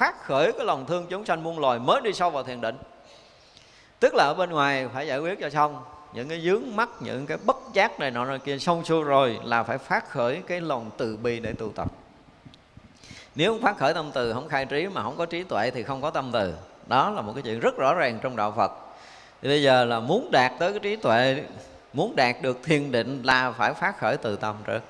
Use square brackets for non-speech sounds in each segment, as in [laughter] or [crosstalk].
phát khởi cái lòng thương chúng sanh muôn loài mới đi sâu vào thiền định. Tức là ở bên ngoài phải giải quyết cho xong. Những cái dướng mắt những cái bất giác này nọ này kia xong xuôi rồi là phải phát khởi cái lòng từ bi để tu tập. Nếu không phát khởi tâm từ, không khai trí mà không có trí tuệ thì không có tâm từ. Đó là một cái chuyện rất rõ ràng trong đạo phật. Thì bây giờ là muốn đạt tới cái trí tuệ, muốn đạt được thiền định là phải phát khởi từ tâm trước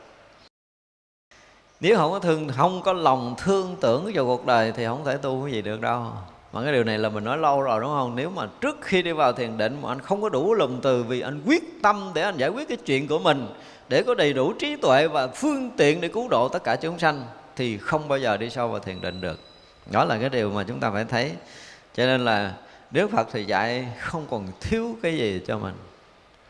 nếu không có thương, không có lòng thương tưởng vào cuộc đời thì không thể tu cái gì được đâu. Mà cái điều này là mình nói lâu rồi đúng không? Nếu mà trước khi đi vào thiền định mà anh không có đủ lòng từ vì anh quyết tâm để anh giải quyết cái chuyện của mình, để có đầy đủ trí tuệ và phương tiện để cứu độ tất cả chúng sanh, thì không bao giờ đi sâu vào thiền định được. Đó là cái điều mà chúng ta phải thấy. Cho nên là Đức Phật thì dạy không còn thiếu cái gì cho mình.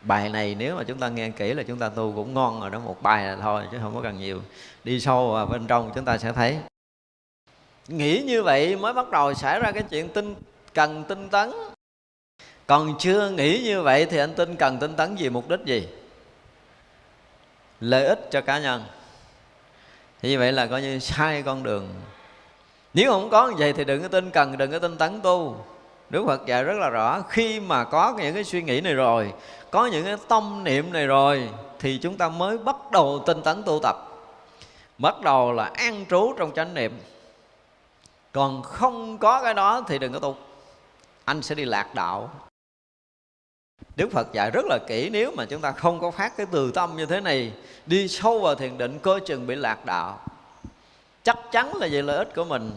Bài này nếu mà chúng ta nghe kỹ là chúng ta tu cũng ngon rồi đó Một bài là thôi chứ không có cần nhiều. Đi sâu vào bên trong chúng ta sẽ thấy. Nghĩ như vậy mới bắt đầu xảy ra cái chuyện tinh cần tinh tấn. Còn chưa nghĩ như vậy thì anh tin cần tinh tấn gì mục đích gì? Lợi ích cho cá nhân. Thì như vậy là coi như sai con đường. Nếu không có như vậy thì đừng có tin cần, đừng có tinh tấn tu. Đức Phật dạy rất là rõ Khi mà có những cái suy nghĩ này rồi có những cái tâm niệm này rồi Thì chúng ta mới bắt đầu tinh tấn tu tập. Bắt đầu là an trú trong chánh niệm. Còn không có cái đó thì đừng có tu. Anh sẽ đi lạc đạo. Đức Phật dạy rất là kỹ, Nếu mà chúng ta không có phát cái từ tâm như thế này, Đi sâu vào thiền định Cơ chừng bị lạc đạo. Chắc chắn là vì lợi ích của mình.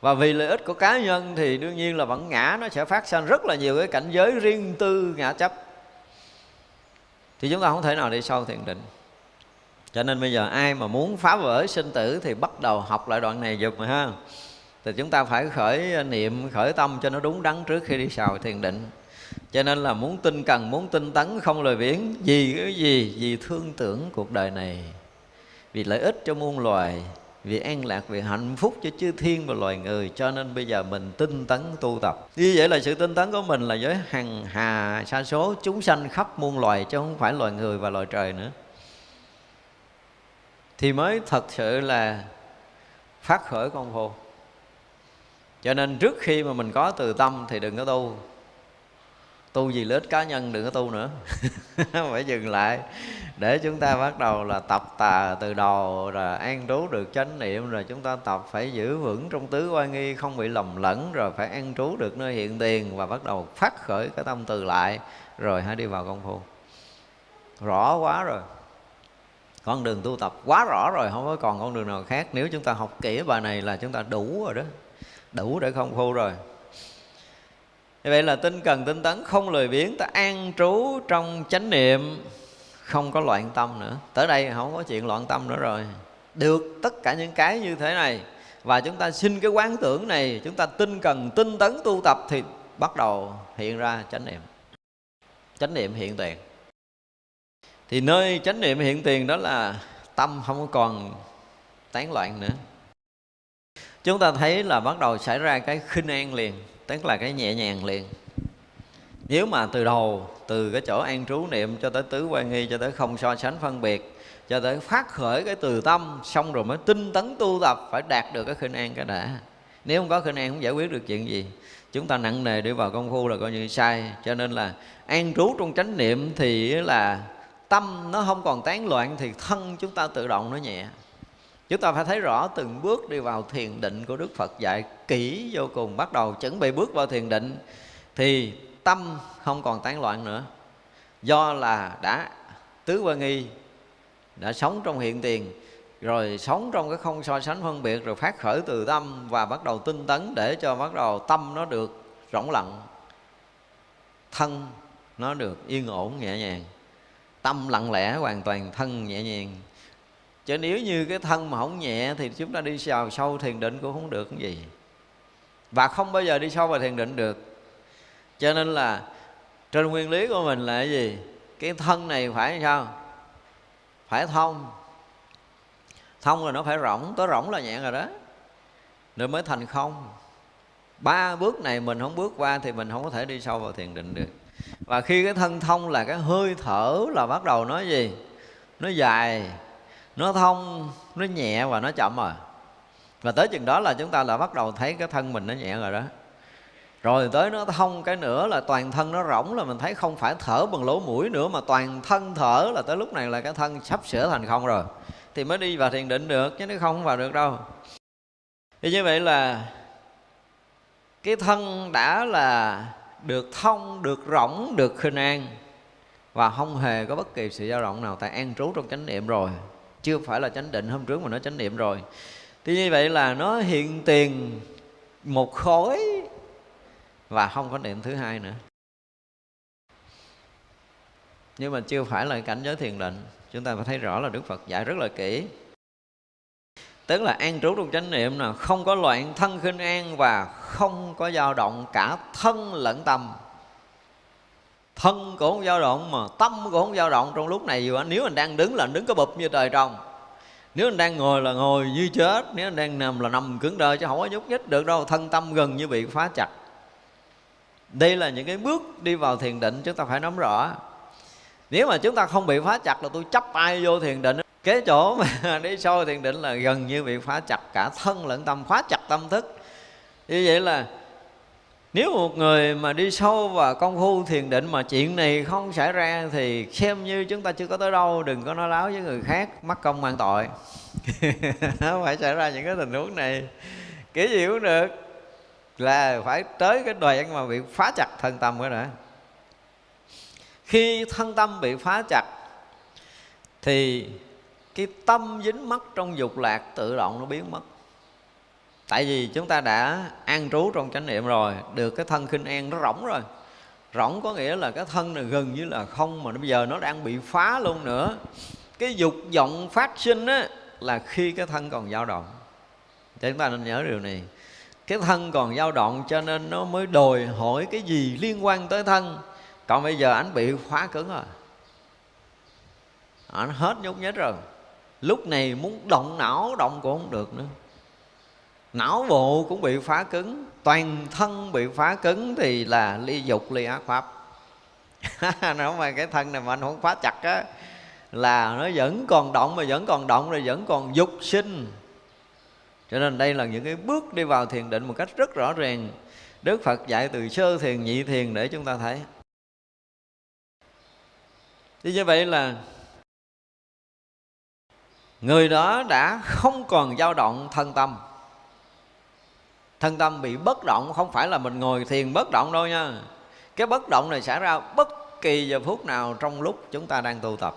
Và vì lợi ích của cá nhân thì đương nhiên là vẫn ngã, nó sẽ phát sinh rất là nhiều cái cảnh giới riêng tư, ngã chấp thì chúng ta không thể nào đi sâu thiền định. Cho nên bây giờ ai mà muốn phá vỡ sinh tử thì bắt đầu học lại đoạn này giùm ha. Thì chúng ta phải khởi niệm, khởi tâm cho nó đúng đắn trước khi đi sâu thiền định. Cho nên là muốn tinh cần, muốn tinh tấn, không lời biển vì cái gì? Vì thương tưởng cuộc đời này. Vì lợi ích cho muôn loài vì an lạc, vì hạnh phúc cho chư thiên và loài người, cho nên bây giờ mình tinh tấn tu tập. Như vậy là sự tinh tấn của mình là với hằng hà sa số, chúng sanh khắp muôn loài, chứ không phải loài người và loài trời nữa. Thì mới thật sự là phát khởi công phu cho nên trước khi mà mình có từ tâm thì đừng có tu tu gì lợi ích cá nhân đừng có tu nữa. [laughs] Phải dừng lại. Để chúng ta bắt đầu là tập tà từ đầu rồi an trú được chánh niệm, rồi chúng ta tập phải giữ vững trong tứ quan nghi, không bị lầm lẫn, rồi phải an trú được nơi hiện tiền và bắt đầu phát khởi cái tâm từ lại. Rồi hãy đi vào công phu. Rõ quá rồi. Con đường tu tập quá rõ rồi, không có còn con đường nào khác. Nếu chúng ta học kỹ bài này là chúng ta đủ rồi đó. Đủ để công phu rồi như vậy là tinh cần, tinh tấn, không lười biếng, ta an trú trong chánh niệm, không có loạn tâm nữa. Tới đây không có chuyện loạn tâm nữa rồi. Được tất cả những cái như thế này, và chúng ta xin cái quán tưởng này, chúng ta tinh cần, tinh tấn tu tập thì bắt đầu hiện ra chánh niệm. Chánh niệm hiện tiền. Thì nơi chánh niệm hiện tiền đó là tâm không còn tán loạn nữa. Chúng ta thấy là bắt đầu xảy ra cái khinh an liền tức là cái nhẹ nhàng liền. Nếu mà từ đầu, từ cái chỗ an trú niệm cho tới tứ quan nghi, cho tới không so sánh phân biệt, cho tới phát khởi cái từ tâm, xong rồi mới tinh tấn tu tập, phải đạt được cái khinh an cái đã. Nếu không có khinh an, không giải quyết được chuyện gì. Chúng ta nặng nề đi vào công phu là coi như sai. Cho nên là an trú trong chánh niệm thì là tâm nó không còn tán loạn thì thân chúng ta tự động nó nhẹ chúng ta phải thấy rõ từng bước đi vào thiền định của đức phật dạy kỹ vô cùng. Bắt đầu chuẩn bị bước vào thiền định thì tâm không còn tán loạn nữa. Do là đã tứ quan nghi, đã sống trong hiện tiền, rồi sống trong cái không so sánh phân biệt, rồi phát khởi từ tâm và bắt đầu tinh tấn để cho bắt đầu tâm nó được rỗng lặng, thân nó được yên ổn nhẹ nhàng. Tâm lặng lẽ hoàn toàn, thân nhẹ nhàng chứ nếu như cái thân mà không nhẹ thì chúng ta đi vào sâu thiền định cũng không được cái gì. Và không bao giờ đi sâu vào thiền định được. Cho nên là trên nguyên lý của mình là cái gì? Cái thân này phải sao? Phải thông. Thông rồi nó phải rỗng, tới rỗng là nhẹ rồi đó. Rồi mới thành không. Ba bước này mình không bước qua thì mình không có thể đi sâu vào thiền định được. Và khi cái thân thông là cái hơi thở là bắt đầu nói gì? Nó dài nó thông, nó nhẹ và nó chậm rồi và tới chừng đó là chúng ta là bắt đầu thấy cái thân mình nó nhẹ rồi đó. Rồi tới nó thông cái nữa là toàn thân nó rỗng là mình thấy không phải thở bằng lỗ mũi nữa mà toàn thân thở là tới lúc này là cái thân sắp sửa thành không rồi. Thì mới đi vào thiền định được, chứ nó không vào được đâu. Thì như vậy là cái thân đã là được thông, được rỗng, được khinh an và không hề có bất kỳ sự dao động nào, tại an trú trong chánh niệm rồi chưa phải là chánh định, hôm trước mà nó chánh niệm rồi. Thì như vậy là nó hiện tiền một khối và không có niệm thứ hai nữa. Nhưng mà chưa phải là cảnh giới thiền định, chúng ta phải thấy rõ là đức phật dạy rất là kỹ. Tức là an trú trong chánh niệm là không có loạn thân khinh an và không có dao động cả thân lẫn tâm thân cũng không dao động mà tâm cũng không dao động. Trong lúc này dù nếu anh đang đứng là anh đứng có bụp như trời trồng. Nếu anh đang ngồi là ngồi như chết. Nếu anh đang nằm là nằm cứng đơ, chứ không có nhúc nhích được đâu. Thân tâm gần như bị phá chặt. Đây là những cái bước đi vào thiền định, chúng ta phải nắm rõ. Nếu mà chúng ta không bị phá chặt là tôi chấp ai vô thiền định. Cái chỗ mà [laughs] đi sâu thiền định là gần như bị phá chặt. Cả thân lẫn tâm, phá chặt tâm thức. Như vậy là nếu một người mà đi sâu vào công phu thiền định mà chuyện này không xảy ra thì xem như chúng ta chưa có tới đâu, đừng có nói láo với người khác, mắc công mang tội. [laughs] Nó phải xảy ra những cái tình huống này. Kiểu gì cũng được, là phải tới cái đoạn mà bị phá chặt thân tâm cái đã khi thân tâm bị phá chặt, thì cái tâm dính mắc trong dục lạc tự động nó biến mất tại vì chúng ta đã an trú trong chánh niệm rồi, được cái thân khinh an nó rỗng rồi. Rỗng có nghĩa là cái thân này gần như là không, mà bây giờ nó đang bị phá luôn nữa. Cái dục vọng phát sinh á, là khi cái thân còn dao động. Chúng ta nên nhớ điều này. Cái thân còn dao động cho nên nó mới đòi hỏi cái gì liên quan tới thân. Còn bây giờ anh bị khóa cứng rồi. Anh hết nhúc nhích rồi. Lúc này muốn động não động cũng không được nữa não bộ cũng bị phá cứng. Toàn thân bị phá cứng thì là ly dục, ly ác pháp. [laughs] Nếu mà cái thân này mà anh không phá chặt á, là nó vẫn còn động mà vẫn còn động rồi vẫn còn dục sinh. Cho nên đây là những cái bước đi vào thiền định một cách rất rõ ràng. Đức phật dạy từ sơ thiền, nhị thiền để chúng ta thấy. Thì như vậy là người đó đã không còn dao động thân tâm thân tâm bị bất động, không phải là mình ngồi thiền bất động đâu nha. Cái bất động này xảy ra bất kỳ giờ phút nào trong lúc chúng ta đang tu tập.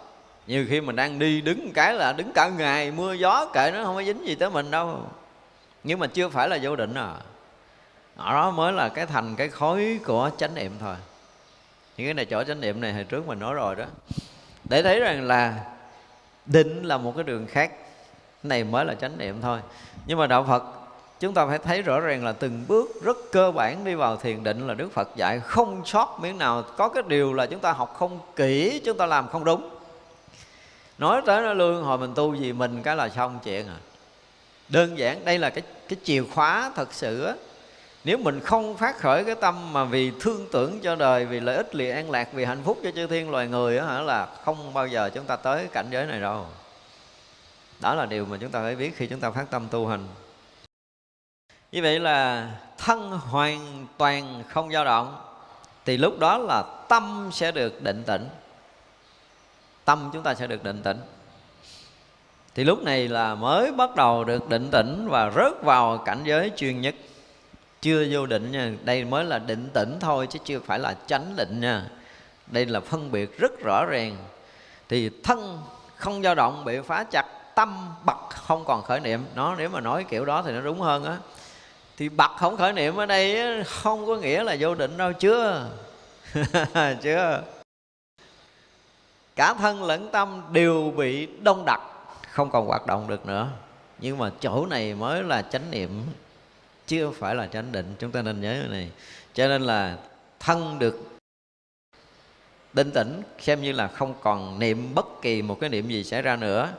Nhiều khi mình đang đi đứng cái là đứng cả ngày mưa gió kệ nó không có dính gì tới mình đâu. Nhưng mà chưa phải là vô định à. Ở đó mới là cái thành cái khối của chánh niệm thôi. Những cái này chỗ chánh niệm này hồi trước mình nói rồi đó. Để thấy rằng là định là một cái đường khác. Cái này mới là chánh niệm thôi. Nhưng mà đạo phật chúng ta phải thấy rõ ràng là từng bước rất cơ bản đi vào thiền định là đức phật dạy. Không sót miếng nào. Có cái điều là chúng ta học không kỹ, chúng ta làm không đúng. Nói tới nó lương hồi mình tu gì mình cái là xong chuyện à. Đơn giản, đây là cái cái chìa khóa thật sự á. Nếu mình không phát khởi cái tâm mà vì thương tưởng cho đời, vì lợi ích, vì an lạc, vì hạnh phúc cho chư thiên loài người á hả, là không bao giờ chúng ta tới cảnh giới này đâu. Đó là điều mà chúng ta phải biết khi chúng ta phát tâm tu hành như vậy là thân hoàn toàn không dao động, thì lúc đó là tâm sẽ được định tĩnh. Tâm chúng ta sẽ được định tĩnh. Thì lúc này là mới bắt đầu được định tĩnh và rớt vào cảnh giới chuyên nhất. Chưa vô định nha, đây mới là định tĩnh thôi chứ chưa phải là chánh định nha. Đây là phân biệt rất rõ ràng. Thì thân không dao động bị phá chặt, tâm bật không còn khởi niệm. Nó nếu mà nói kiểu đó thì nó đúng hơn á thì bật không khởi niệm ở đây không có nghĩa là vô định đâu, chưa? [laughs] Chưa. Cả thân lẫn tâm đều bị đông đặc, không còn hoạt động được nữa. Nhưng mà chỗ này mới là chánh niệm chưa phải là chánh định. Chúng ta nên nhớ cái này. Cho nên là thân được định tĩnh, xem như là không còn niệm bất kỳ một cái niệm gì xảy ra nữa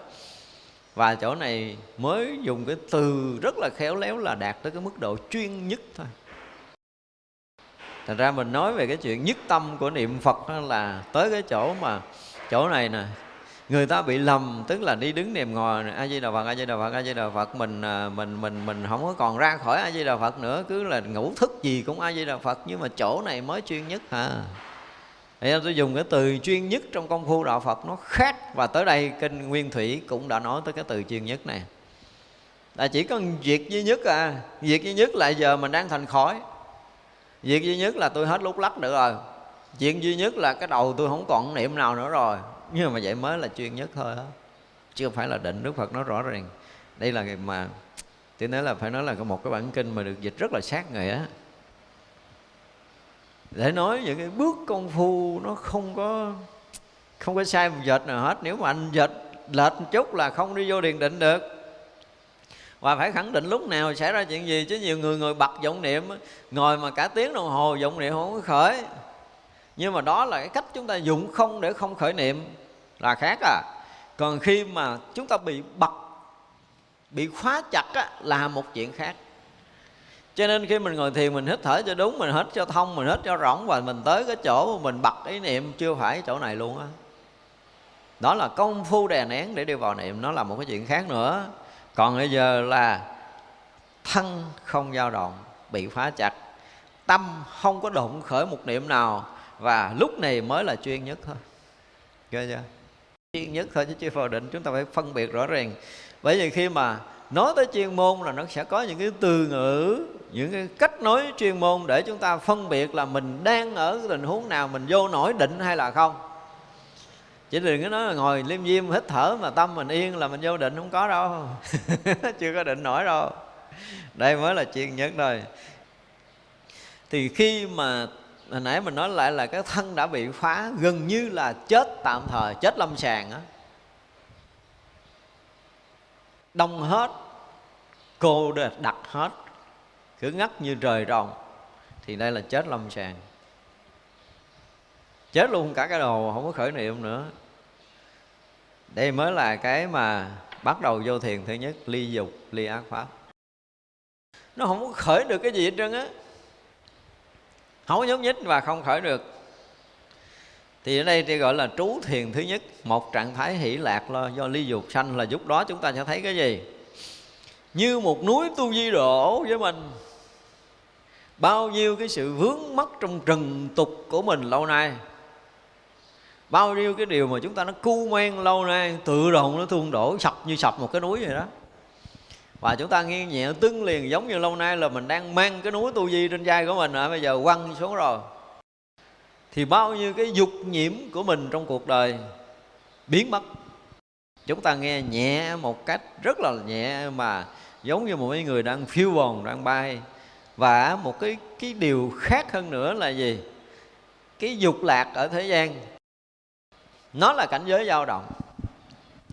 và chỗ này mới dùng cái từ rất là khéo léo là đạt tới cái mức độ chuyên nhất thôi. Thành ra mình nói về cái chuyện nhất tâm của niệm phật đó là tới cái chỗ mà, chỗ này nè, người ta bị lầm, tức là đi đứng niệm ngồi a di đà phật, a di đà phật, a di đà phật, mình à, mình mình mình không có còn ra khỏi a di đà phật nữa, cứ là ngủ thức gì cũng a di đà phật, nhưng mà chỗ này mới chuyên nhất hả thì tôi dùng cái từ chuyên nhất trong công phu đạo Phật. Nó khác, và tới đây kinh Nguyên Thủy cũng đã nói tới cái từ chuyên nhất này. Là chỉ có việc duy nhất à. Việc duy nhất là giờ mình đang thành khói. Việc duy nhất là tôi hết lúc lắc nữa rồi. Chuyện duy nhất là cái đầu tôi không còn niệm nào nữa rồi. Nhưng mà vậy mới là chuyên nhất thôi đó không phải là định đức phật nói rõ ràng. Đây là mà, tôi nói là phải nói là một cái bản kinh mà được dịch rất là sát nghĩa để nói những cái bước công phu nó không có không có sai một dệt nào hết. Nếu mà anh dệt lệch một chút là không đi vô điền định được. Và phải khẳng định lúc nào xảy ra chuyện gì chứ nhiều người ngồi bật vọng niệm ngồi mà cả tiếng đồng hồ vọng niệm không có khởi. Nhưng mà đó là cái cách chúng ta dụng không để không khởi niệm là khác à. Còn khi mà chúng ta bị bật bị khóa chặt á, là một chuyện khác cho nên khi mình ngồi thiền, mình hít thở cho đúng, mình hít cho thông, mình hít cho rỗng và mình tới cái chỗ mà mình bật ý niệm, chưa phải chỗ này luôn á. Đó là công phu đè nén để đi vào niệm, nó là một cái chuyện khác nữa. Còn bây giờ là thân không dao động, bị phá chặt. Tâm không có động khởi một niệm nào và lúc này mới là chuyên nhất thôi. Ghê chưa? Chuyên nhất thôi chứ chưa vào định, chúng ta phải phân biệt rõ ràng. Bởi vì khi mà nói tới chuyên môn là nó sẽ có những cái từ ngữ, những cái cách nói chuyên môn để chúng ta phân biệt là mình đang ở tình huống nào, mình vô nổi định hay là không. Chỉ đừng có nói là ngồi liêm diêm hít thở mà tâm mình yên là mình vô định, không có đâu. [laughs] Chưa có định nổi đâu. Đây mới là chuyên nhất thôi. Thì khi mà hồi nãy mình nói lại là cái thân đã bị phá, gần như là chết tạm thời, chết lâm sàng á đông hết, cô đặt hết, cứ ngắt như trời rồng thì đây là chết lâm sàng. Chết luôn cả cái đồ không có khởi niệm nữa. Đây mới là cái mà bắt đầu vô thiền thứ nhất, ly dục, ly ác pháp. Nó không có khởi được cái gì hết trơn á. Không nhúc nhích và không khởi được thì ở đây thì gọi là trú thiền thứ nhất một trạng thái hỷ lạc lo do ly dục sanh là lúc đó chúng ta sẽ thấy cái gì? Như một núi tu di đổ với mình. Bao nhiêu cái sự vướng mắc trong trần tục của mình lâu nay. Bao nhiêu cái điều mà chúng ta nó cu men lâu nay tự động nó tuôn đổ sập như sập một cái núi vậy đó. Và chúng ta nghe nhẹ tưng liền giống như lâu nay là mình đang mang cái núi tu di trên vai của mình. À, bây giờ quăng xuống rồi thì bao nhiêu cái dục nhiễm của mình trong cuộc đời biến mất. Chúng ta nghe nhẹ một cách rất là nhẹ mà giống như một cái người đang phiêu bồng đang bay. Và một cái cái điều khác hơn nữa là gì? Cái dục lạc ở thế gian, nó là cảnh giới dao động.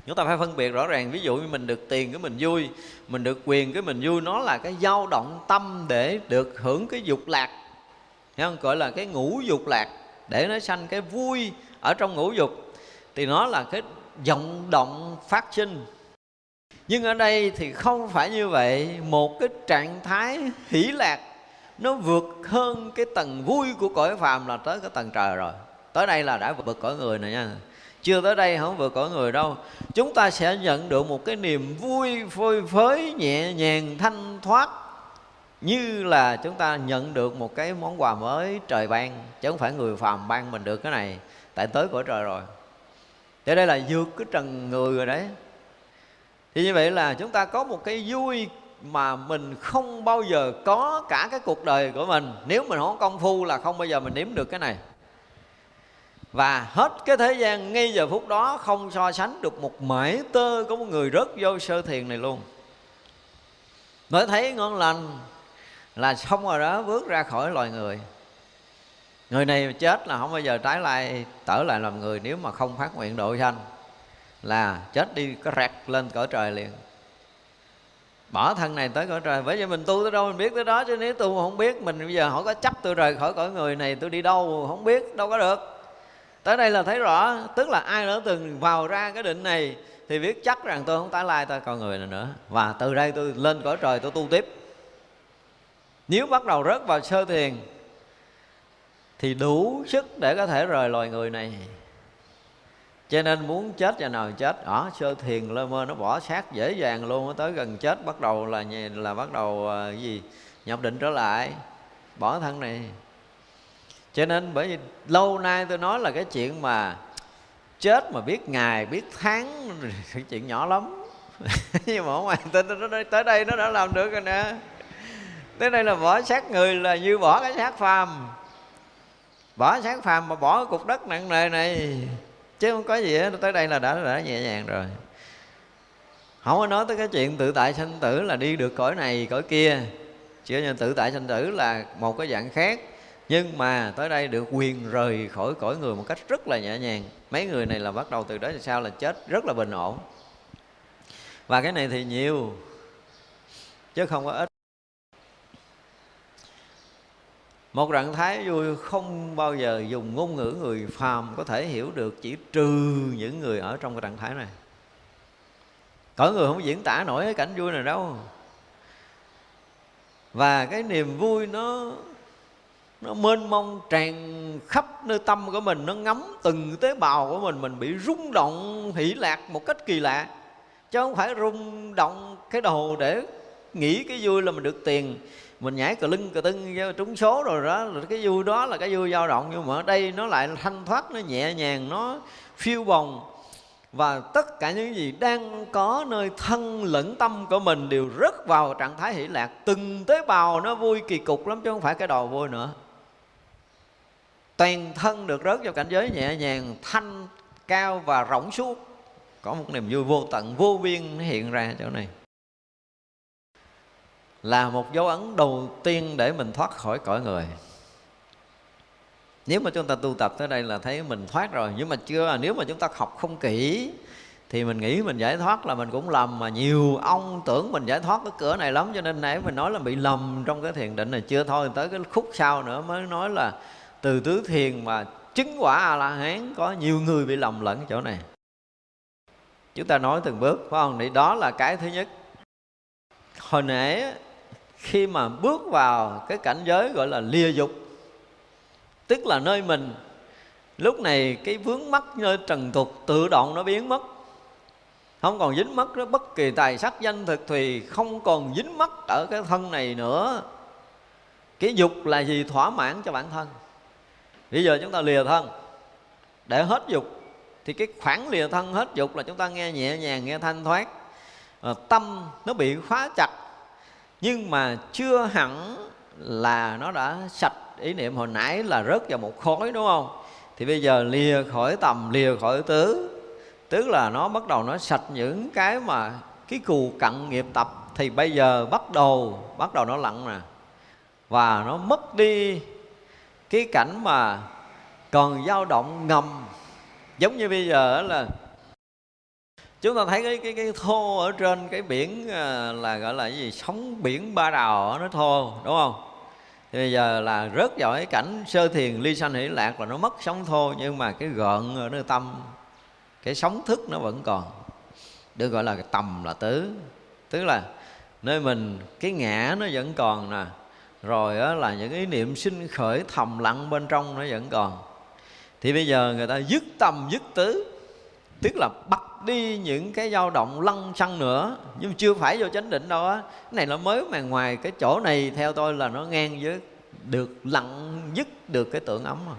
Chúng ta phải phân biệt rõ ràng, ví dụ như mình được tiền cái mình vui, mình được quyền cái mình vui, nó là cái dao động tâm để được hưởng cái dục lạc. Thấy không? gọi là cái ngũ dục lạc để nó sanh cái vui ở trong ngũ dục, thì nó là cái vọng động phát sinh. Nhưng ở đây thì không phải như vậy. Một cái trạng thái hỷ lạc, nó vượt hơn cái tầng vui của cõi phàm là tới cái tầng trời rồi. Tới đây là đã vượt cõi người này nha. Chưa tới đây không vượt cõi người đâu. Chúng ta sẽ nhận được một cái niềm vui phơi phới, nhẹ nhàng, thanh thoát như là chúng ta nhận được một cái món quà mới trời ban, chứ không phải người phàm ban mình được cái này, tại tới cõi trời rồi. Thế đây là vượt cái trần người rồi đấy. Thì như vậy là chúng ta có một cái vui mà mình không bao giờ có cả cái cuộc đời của mình. Nếu mình không công phu là không bao giờ mình nếm được cái này. Và hết cái thế gian ngay giờ phút đó không so sánh được một mảy tơ của một người rớt vô sơ thiền này luôn. Mới thấy ngon lành là xong rồi đó, bước ra khỏi loài người. Người này chết là không bao giờ trái lại, trở lại làm người nếu mà không phát nguyện độ sanh, là chết đi có rẹt lên cõi trời liền. Bỏ thân này tới cõi trời, bởi vì mình tu tới đâu mình biết tới đó, chứ nếu tu mà không biết, mình bây giờ hỏi có chấp tôi rời khỏi cõi người này, tôi đi đâu, không biết, đâu có được. Tới đây là thấy rõ, tức là ai đã từng vào ra cái định này, thì biết chắc rằng tôi không tái lai ta còn người này nữa. Và từ đây tôi lên cõi trời tôi tu tiếp nếu bắt đầu rớt vào sơ thiền thì đủ sức để có thể rời loài người này. Cho nên muốn chết và nào chết ở sơ thiền lơ mơ nó bỏ xác dễ dàng luôn tới gần chết bắt đầu là là bắt đầu uh, gì nhập định trở lại bỏ thân này. Cho nên bởi vì lâu nay tôi nói là cái chuyện mà chết mà biết ngày biết tháng cái [laughs] chuyện nhỏ lắm. [laughs] Nhưng mà ngoài tin nó tới đây nó đã làm được rồi nè tới đây là bỏ xác người là như bỏ cái xác phàm. Bỏ xác phàm mà bỏ cục đất nặng nề này, chứ không có gì hết. Tới đây là đã đã nhẹ nhàng rồi. Không có nói tới cái chuyện tự tại sanh tử là đi được cõi này, cõi kia. Chỉ như tự tại sanh tử là một cái dạng khác. Nhưng mà tới đây được quyền rời khỏi cõi người một cách rất là nhẹ nhàng. Mấy người này là bắt đầu từ đó thì sao là chết rất là bình ổn. Và cái này thì nhiều, chứ không có ít. Một trạng thái vui không bao giờ dùng ngôn ngữ người phàm có thể hiểu được, chỉ trừ những người ở trong cái trạng thái này. Cõi người không diễn tả nổi cái cảnh vui này đâu. Và cái niềm vui nó nó mênh mông, tràn khắp nơi tâm của mình, nó ngắm từng tế bào của mình mình bị rung động, hỷ lạc một cách kỳ lạ. Chứ không phải rung động cái đầu để nghĩ cái vui là mình được tiền mình nhảy cờ lưng cờ tưng trúng số rồi đó, là cái vui đó là cái vui dao động, nhưng mà ở đây nó lại thanh thoát, nó nhẹ nhàng, nó phiêu bồng. Và tất cả những gì đang có nơi thân lẫn tâm của mình đều rất vào trạng thái hỷ lạc. Từng tế bào nó vui kỳ cục lắm, chứ không phải cái đồ vui nữa. Toàn thân được rớt vào cảnh giới nhẹ nhàng, thanh, cao và rỗng suốt. Có một niềm vui vô tận, vô biên hiện ra chỗ này là một dấu ấn đầu tiên để mình thoát khỏi cõi người. Nếu mà chúng ta tu tập tới đây là thấy mình thoát rồi, nhưng mà chưa à, nếu mà chúng ta học không kỹ, thì mình nghĩ mình giải thoát là mình cũng lầm. Mà nhiều ông tưởng mình giải thoát cái cửa này lắm, cho nên nãy mình nói là bị lầm trong cái thiền định này. Chưa thôi, tới cái khúc sau nữa mới nói là từ tứ thiền mà chứng quả a la hán có nhiều người bị lầm lẫn chỗ này. Chúng ta nói từng bước, phải không? Thì đó là cái thứ nhất. Hồi nãy khi mà bước vào cái cảnh giới gọi là lìa dục tức là nơi mình lúc này cái vướng mắc nơi trần tục tự động nó biến mất. Không còn dính mắc đó bất kỳ tài sắc danh thực thì không còn dính mắc ở cái thân này nữa. Cái dục là gì? Thỏa mãn cho bản thân. Bây giờ chúng ta lìa thân. Để hết dục thì cái khoảng lìa thân hết dục là chúng ta nghe nhẹ nhàng nghe thanh thoát. À, tâm nó bị khóa chặt nhưng mà chưa hẳn là nó đã sạch. Ý niệm hồi nãy là rớt vào một khối, đúng không? Thì bây giờ lìa khỏi tầm, lìa khỏi tứ. Tức là nó bắt đầu nó sạch những cái mà cái cù cận nghiệp tập. Thì bây giờ bắt đầu bắt đầu nó lặng nè. Và nó mất đi cái cảnh mà còn dao động ngầm. Giống như bây giờ là chúng ta thấy cái cái cái thô ở trên cái biển à, là gọi là cái gì? Sóng biển ba đào nó thô, đúng không? Thì bây giờ là rớt vào cái cảnh sơ thiền ly sanh hỷ lạc là nó mất sóng thô, nhưng mà cái gợn ở nơi tâm, cái sóng thức nó vẫn còn. Được gọi là cái tầm là tứ. Tức là nơi mình, cái ngã nó vẫn còn nè. Rồi đó là những ý niệm sinh khởi thầm lặng bên trong nó vẫn còn. Thì bây giờ người ta dứt tâm dứt tứ, tức là bắt đi những cái dao động lăng xăng nữa. Nhưng chưa phải vô chánh định đâu á. Cái này nó mới mà ngoài cái chỗ này, theo tôi là nó ngang với được, lặng dứt được cái tưởng ấm mà.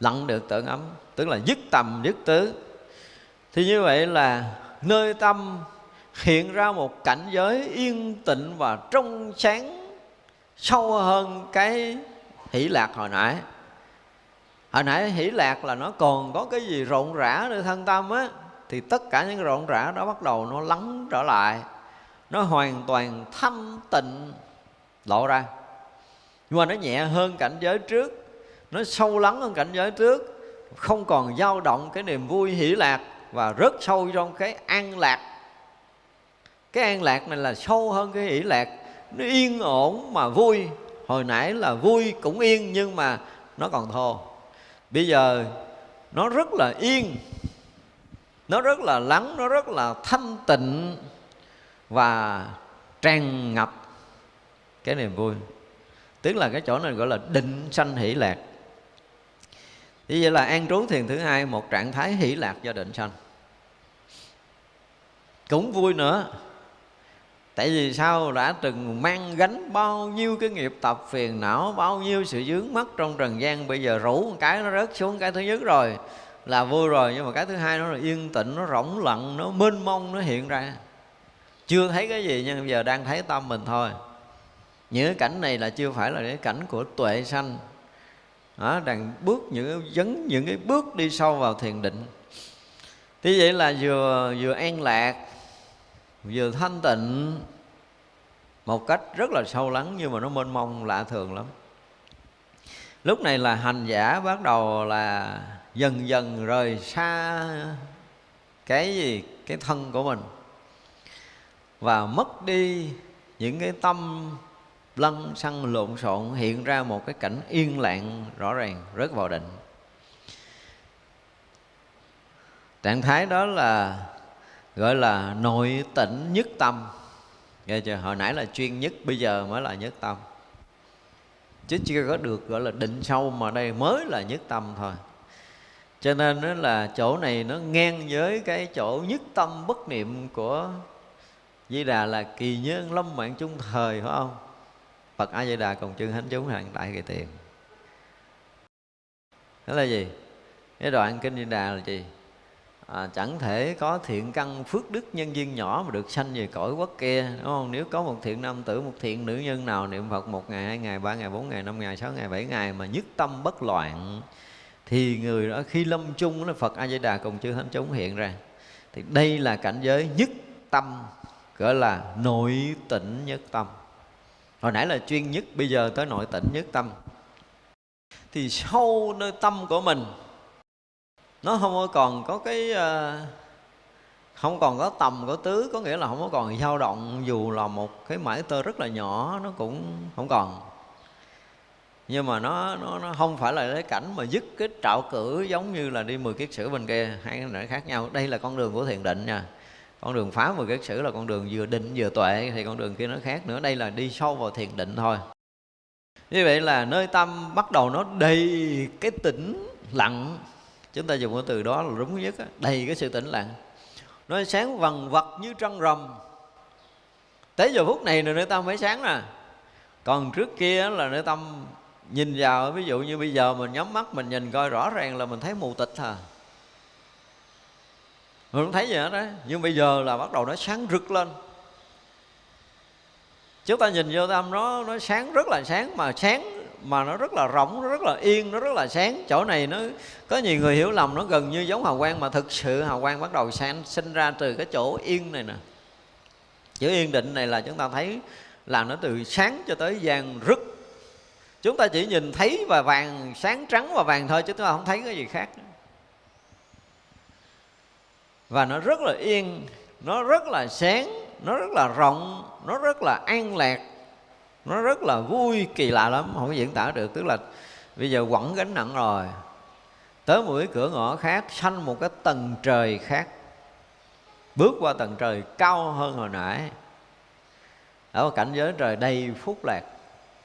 Lặng được tưởng ấm, tức là dứt tầm, dứt tứ. Thì như vậy là nơi tâm hiện ra một cảnh giới yên tịnh và trong sáng, sâu hơn cái hỷ lạc hồi nãy hồi nãy hỷ lạc là nó còn có cái gì rộn rã nơi thân tâm á, thì tất cả những rộn rã đó bắt đầu nó lắng trở lại. Nó hoàn toàn thanh tịnh lộ ra. Nhưng mà nó nhẹ hơn cảnh giới trước, nó sâu lắng hơn cảnh giới trước, không còn dao động cái niềm vui hỷ lạc và rất sâu trong cái an lạc. Cái an lạc này là sâu hơn cái hỷ lạc. Nó yên ổn mà vui. Hồi nãy là vui cũng yên nhưng mà nó còn thô bây giờ nó rất là yên, nó rất là lắng, nó rất là thanh tịnh và tràn ngập. Cái niềm vui, tức là cái chỗ này gọi là định sanh hỷ lạc. Như vậy là an trú thiền thứ hai, một trạng thái hỷ lạc do định sanh. Cũng vui nữa tại vì sao? Đã từng mang gánh bao nhiêu cái nghiệp tập phiền não bao nhiêu sự dướng mất trong trần gian bây giờ rủ một cái nó rớt xuống cái thứ nhất rồi là vui rồi. Nhưng mà cái thứ hai nó là yên tĩnh nó rỗng lặng nó mênh mông nó hiện ra. Chưa thấy cái gì nhưng bây giờ đang thấy tâm mình thôi. Những cái cảnh này là chưa phải là cái cảnh của tuệ sanh. Đó, đang bước những cái những cái bước đi sâu vào thiền định. Thế vậy là vừa vừa an lạc vừa thanh tịnh một cách rất là sâu lắng nhưng mà nó mênh mông, lạ thường lắm. Lúc này là hành giả bắt đầu là dần dần rời xa cái gì, cái thân của mình và mất đi những cái tâm lăn xăng lộn xộn, hiện ra một cái cảnh yên lặng, rõ ràng rớt vào định. Trạng thái đó là gọi là nội tỉnh nhất tâm nghe chưa hồi nãy là chuyên nhất, bây giờ mới là nhất tâm chứ chưa có được gọi là định sâu mà đây mới là nhất tâm thôi cho nên đó là chỗ này nó ngang với cái chỗ nhất tâm bất niệm của Di Đà là kỳ nhân lâm mạng chung thời, phải không? Phật A Di Đà cùng chư thánh chúng hàng đại kỳ tiền. Đó là gì? Cái đoạn kinh Di Đà là gì? À, chẳng thể có thiện căn phước đức nhân duyên nhỏ mà được sanh về cõi quốc kia đúng không? Nếu có một thiện nam tử một thiện nữ nhân nào niệm phật một ngày hai ngày ba ngày bốn ngày năm ngày sáu ngày bảy ngày mà nhất tâm bất loạn thì người đó khi lâm chung là phật a di đà cùng chư thánh chúng hiện ra. Thì đây là cảnh giới nhất tâm gọi là nội tịnh nhất tâm. Hồi nãy là chuyên nhất bây giờ tới nội tịnh nhất tâm. Thì sâu nơi tâm của mình nó không còn có cái ờ, không còn có tầm, có tứ, có nghĩa là không có còn dao động, dù là một cái mãi tơ rất là nhỏ, nó cũng không còn. Nhưng mà nó nó nó không phải là cái cảnh mà dứt cái trạo cử giống như là đi 10 kiết sử bên kia, hai cái này khác nhau. Đây là con đường của thiền định nha. Con đường phá 10 kiết sử là con đường vừa định vừa tuệ, thì con đường kia nó khác nữa. Đây là đi sâu vào thiền định thôi. Như vậy là nơi tâm bắt đầu nó đầy cái tĩnh lặng chúng ta dùng cái từ đó là đúng nhất đó, đầy cái sự tĩnh lặng. Nó sáng vằn vật như trăng rằm. Tới giờ phút này là nơi tâm mới sáng nè. Còn trước kia là nơi tâm nhìn vào ví dụ như bây giờ mình nhắm mắt mình nhìn coi rõ ràng là mình thấy mù tịch à mình không thấy gì hết đó nhưng bây giờ là bắt đầu nó sáng rực lên. Chúng ta nhìn vô tâm nó nó sáng rất là sáng mà sáng mà nó rất là rộng, nó rất là yên, nó rất là sáng. Chỗ này nó, có nhiều người hiểu lầm, nó gần như giống hào quang, mà thực sự hào quang bắt đầu sáng, sinh ra từ cái chỗ yên này nè. Chữ yên định này là chúng ta thấy là nó từ sáng cho tới vàng rực. Chúng ta chỉ nhìn thấy và vàng sáng trắng và vàng thôi, chứ chúng ta không thấy cái gì khác. Và nó rất là yên, nó rất là sáng, nó rất là rộng, nó rất là an lạc nó rất là vui, kỳ lạ lắm, không có diễn tả được. Tức là bây giờ quẳng gánh nặng rồi. Tới một cái cửa ngõ khác sanh một cái tầng trời khác. Bước qua tầng trời cao hơn hồi nãy. Ở cảnh giới trời đầy phúc lạc.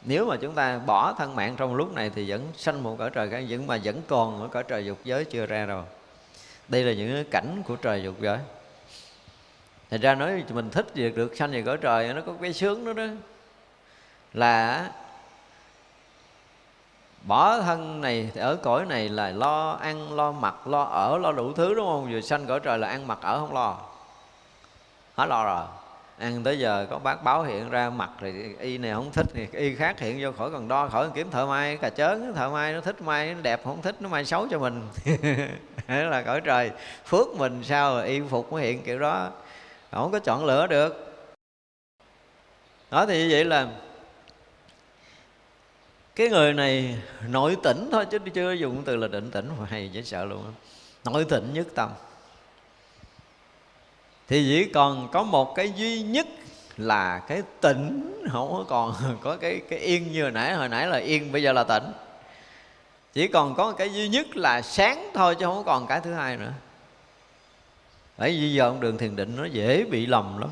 Nếu mà chúng ta bỏ thân mạng trong lúc này thì vẫn sanh một cõi trời khác, vẫn mà vẫn còn ở cõi trời dục giới chưa ra rồi. Đây là những cảnh của trời dục giới. Thành ra nói mình thích việc được sanh về cõi trời, nó có cái sướng đó đó là bỏ thân này, ở cõi này là lo ăn, lo mặc, lo ở, lo đủ thứ, đúng không? Vừa sanh cõi trời là ăn mặc ở không lo. Hết lo rồi. Ăn tới giờ có bác báo hiện ra mặt thì y này không thích, thì y khác hiện vô khỏi còn đo, khỏi kiếm thợ may. Cà chớn, thợ may nó thích, may nó đẹp, không thích nó may xấu cho mình. [laughs] Đó là cõi trời phước mình sao rồi y phục mới hiện kiểu đó. Không có chọn lựa được. Đó thì như vậy là cái người này nội tỉnh thôi, chứ chưa dùng từ là định tĩnh, hay dễ sợ luôn nội tỉnh nhất tâm. Thì chỉ còn có một cái duy nhất là cái tỉnh không có còn [laughs] có cái cái yên như hồi nãy. Hồi nãy là yên, bây giờ là tỉnh chỉ còn có cái duy nhất là sáng thôi, chứ không còn cái thứ hai nữa. Bởi vì giờ ông đường thiền định nó dễ bị lầm lắm.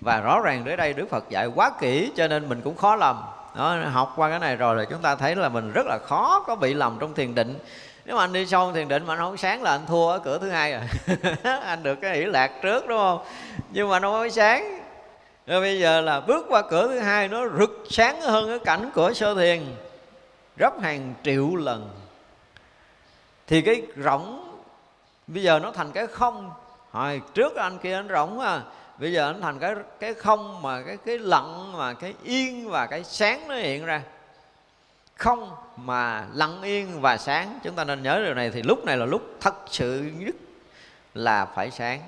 Và rõ ràng đến đây đức phật dạy quá kỹ, cho nên mình cũng khó lầm đó, học qua cái này rồi là chúng ta thấy là mình rất là khó có bị lầm trong thiền định. Nếu mà anh đi sâu thiền định mà anh không sáng là anh thua ở cửa thứ hai rồi. [laughs] Anh được cái hỷ lạc trước đúng không? Nhưng mà nó không sáng. Rồi bây giờ là bước qua cửa thứ hai nó rực sáng hơn cái cảnh của sơ thiền. Gấp hàng triệu lần. Thì cái rỗng bây giờ nó thành cái không. Hồi trước anh kia anh rỗng à bây giờ anh thành cái cái không mà cái cái lặng mà cái yên và cái sáng nó hiện ra. Không mà lặng yên và sáng. Chúng ta nên nhớ điều này thì lúc này là lúc thật sự nhất là phải sáng.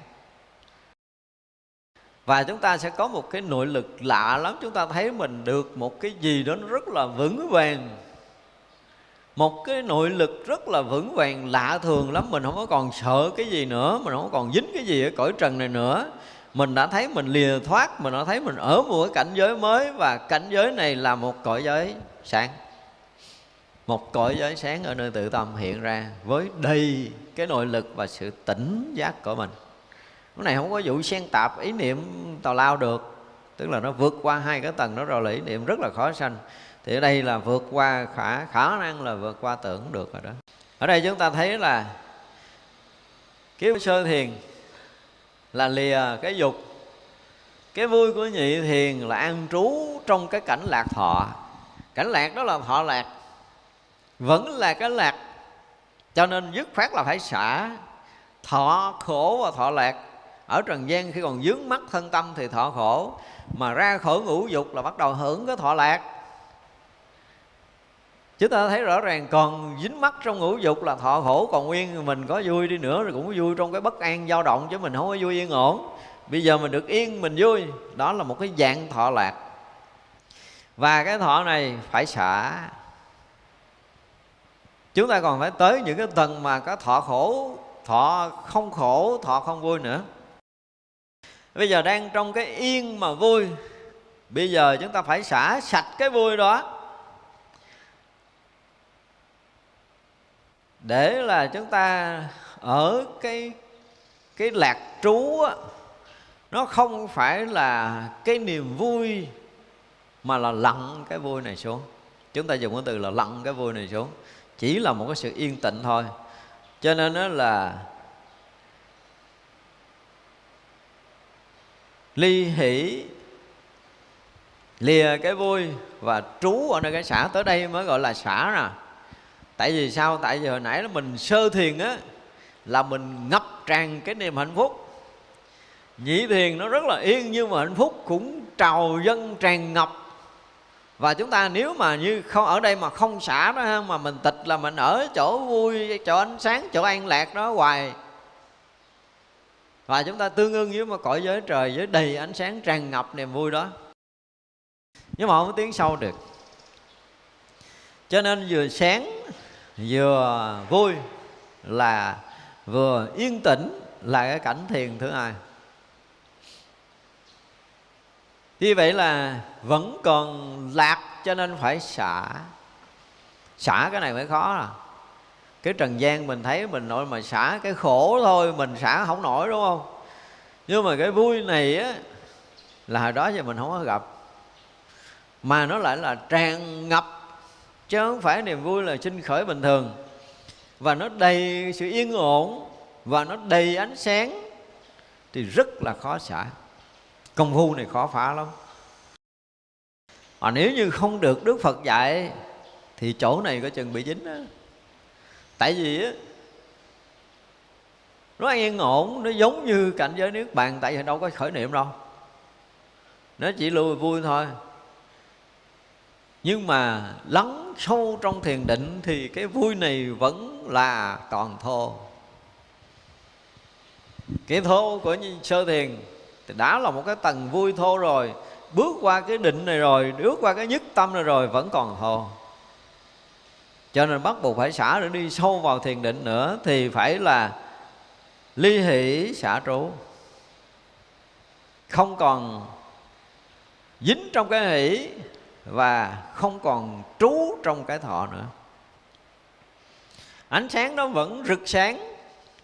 Và chúng ta sẽ có một cái nội lực lạ lắm. Chúng ta thấy mình được một cái gì đó nó rất là vững vàng. Một cái nội lực rất là vững vàng, lạ thường lắm. Mình không có còn sợ cái gì nữa. Mình không có còn dính cái gì ở cõi trần này nữa mình đã thấy mình lìa thoát, mình đã thấy mình ở một cái cảnh giới mới và cảnh giới này là một cõi giới sáng. Một cõi giới sáng ở nơi tự tâm hiện ra với đầy cái nội lực và sự tỉnh giác của mình. Cái này không có vụ xen tạp ý niệm tào lao được, tức là nó vượt qua hai cái tầng đó rồi là ý niệm rất là khó sanh. Thì ở đây là vượt qua khả khả năng là vượt qua tưởng được rồi đó. Ở đây chúng ta thấy là cái sơ thiền là lìa cái dục. Cái vui của nhị thiền là an trú trong cái cảnh lạc thọ. Cảnh lạc đó là thọ lạc, vẫn là cái lạc. Cho nên dứt khoát là phải xả thọ khổ và thọ lạc. Ở trần gian khi còn dướng mắt thân tâm thì thọ khổ, mà ra khỏi ngũ dục là bắt đầu hưởng cái thọ lạc chúng ta thấy rõ ràng còn dính mắt trong ngũ dục là thọ khổ, còn nguyên mình có vui đi nữa rồi cũng vui trong cái bất an dao động chứ mình không có vui yên ổn. Bây giờ mình được yên, mình vui. Đó là một cái dạng thọ lạc. Và cái thọ này phải xả. Chúng ta còn phải tới những cái tầng mà có thọ khổ, thọ không khổ, thọ không vui nữa. Bây giờ đang trong cái yên mà vui. Bây giờ chúng ta phải xả sạch cái vui đó. Để là chúng ta ở cái cái lạc trú á, nó không phải là cái niềm vui mà là lặng cái vui này xuống. Chúng ta dùng cái từ là lặng cái vui này xuống. Chỉ là một cái sự yên tĩnh thôi. Cho nên đó là ly hỷ lìa cái vui và trú ở nơi cái xã. Tới đây mới gọi là xã nè tại vì sao? Tại vì hồi nãy là mình sơ thiền á, là mình ngập tràn cái niềm hạnh phúc. Nhị thiền nó rất là yên nhưng mà hạnh phúc cũng trào dân tràn ngập. Và chúng ta nếu mà như không, ở đây mà không xả đó mà mình tịch là mình ở chỗ vui, chỗ ánh sáng, chỗ an lạc đó hoài. Và chúng ta tương ưng với một cõi giới trời với đầy ánh sáng tràn ngập niềm vui đó. Nhưng mà không có tiếng sâu được. Cho nên vừa sáng vừa vui là vừa yên tĩnh là cái cảnh thiền thứ hai. Như vậy là vẫn còn lạc cho nên phải xả. Xả cái này mới khó à. Cái trần gian mình thấy mình nội mà xả cái khổ thôi, mình xả không nổi đúng không? Nhưng mà cái vui này á, là hồi đó giờ mình không có gặp. Mà nó lại là tràn ngập chứ không phải niềm vui là sinh khởi bình thường. Và nó đầy sự yên ổn, và nó đầy ánh sáng, thì rất là khó xả. Công phu này khó phá lắm. Mà nếu như không được đức phật dạy, thì chỗ này có chừng bị dính đó. tại vì á, nó yên ổn, nó giống như cảnh giới nước bàn, tại vì đâu có khởi niệm đâu. Nó chỉ lùi vui thôi. Nhưng mà lắng sâu trong thiền định thì cái vui này vẫn là còn thô. Cái thô của sơ thiền thì đã là một cái tầng vui thô rồi, bước qua cái định này rồi, bước qua cái nhất tâm này rồi vẫn còn thô. Cho nên bắt buộc phải xả để đi sâu vào thiền định nữa thì phải là ly hỷ xả trú không còn dính trong cái hỷ và không còn trú trong cái thọ nữa. Ánh sáng nó vẫn rực sáng,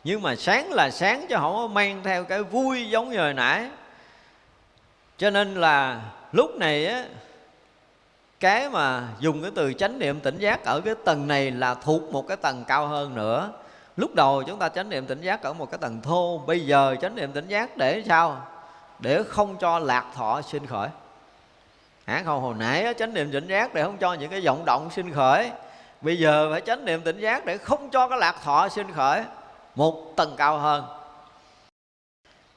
nhưng mà sáng là sáng chứ không có mang theo cái vui giống như hồi nãy. Cho nên là lúc này á, cái mà dùng cái từ chánh niệm tỉnh giác ở cái tầng này là thuộc một cái tầng cao hơn nữa. Lúc đầu chúng ta chánh niệm tỉnh giác ở một cái tầng thô, bây giờ chánh niệm tỉnh giác để sao? Để không cho lạc thọ sinh khởi hả? Không, hồi nãy chánh niệm tỉnh giác để không cho những cái vọng động sinh khởi. Bây giờ phải chánh niệm tỉnh giác để không cho cái lạc thọ sinh khởi. Một tầng cao hơn.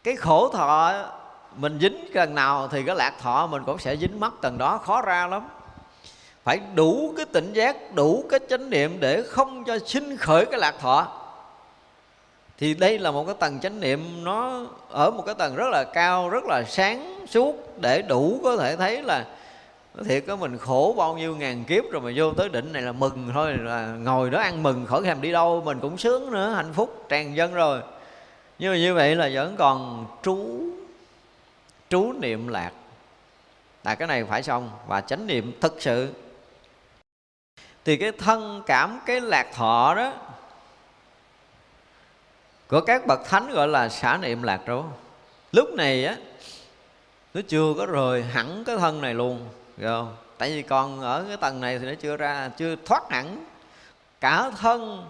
Cái khổ thọ mình dính gần nào thì cái lạc thọ mình cũng sẽ dính mất tầng đó, khó ra lắm. Phải đủ cái tỉnh giác, đủ cái chánh niệm để không cho sinh khởi cái lạc thọ thì đây là một cái tầng chánh niệm, nó ở một cái tầng rất là cao, rất là sáng suốt để đủ có thể thấy là thiệt có mình khổ bao nhiêu ngàn kiếp rồi mà vô tới đỉnh này là mừng thôi, là ngồi đó ăn mừng khỏi thèm đi đâu, mình cũng sướng nữa, hạnh phúc, tràn dân rồi. Nhưng mà như vậy là vẫn còn trú trú niệm lạc. Là cái này phải xong, và chánh niệm thực sự. Thì cái thân cảm, cái lạc thọ đó của các bậc thánh gọi là xả niệm lạc trú lúc này á, nó chưa có rời hẳn cái thân này luôn không? Tại vì còn ở cái tầng này thì nó chưa ra, chưa thoát hẳn cả thân